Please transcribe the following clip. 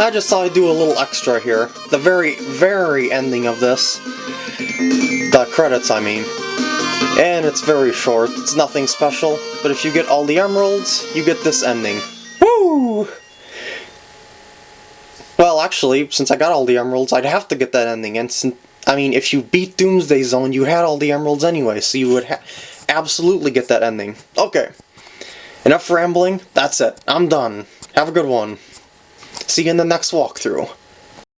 I just thought I'd do a little extra here. The very, very ending of this. The credits, I mean. And it's very short, it's nothing special, but if you get all the emeralds, you get this ending. Woo! Well, actually, since I got all the emeralds, I'd have to get that ending, and since, I mean, if you beat Doomsday Zone, you had all the emeralds anyway, so you would absolutely get that ending. Okay. Enough rambling, that's it. I'm done. Have a good one. See you in the next walkthrough.